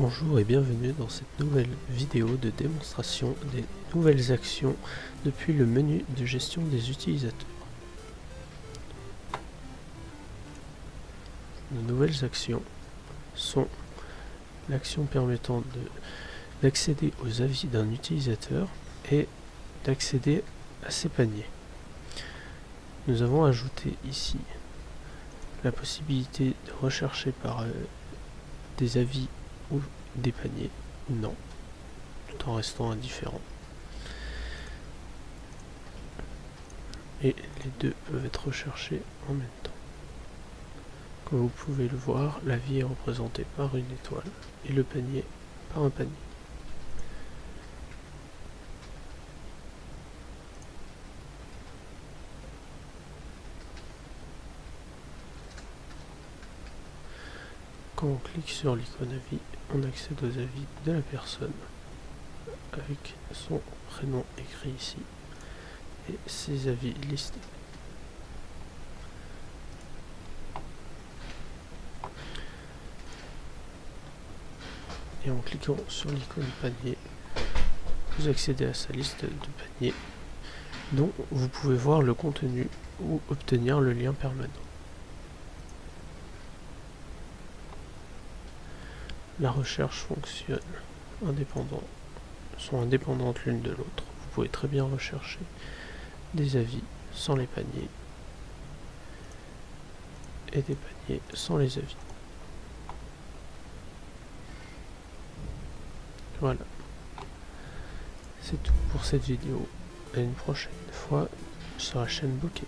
Bonjour et bienvenue dans cette nouvelle vidéo de démonstration des nouvelles actions depuis le menu de gestion des utilisateurs. De nouvelles actions sont l'action permettant d'accéder aux avis d'un utilisateur et d'accéder à ses paniers. Nous avons ajouté ici la possibilité de rechercher par euh, des avis ou des paniers non, tout en restant indifférent. Et les deux peuvent être recherchés en même temps. Comme vous pouvez le voir, la vie est représentée par une étoile et le panier par un panier. Quand on clique sur l'icône avis, on accède aux avis de la personne avec son prénom écrit ici et ses avis listés. Et en cliquant sur l'icône panier, vous accédez à sa liste de paniers dont vous pouvez voir le contenu ou obtenir le lien permanent. La recherche fonctionne indépendant, sont indépendantes l'une de l'autre. Vous pouvez très bien rechercher des avis sans les paniers et des paniers sans les avis. Voilà. C'est tout pour cette vidéo. À une prochaine fois sur la chaîne Bokeh.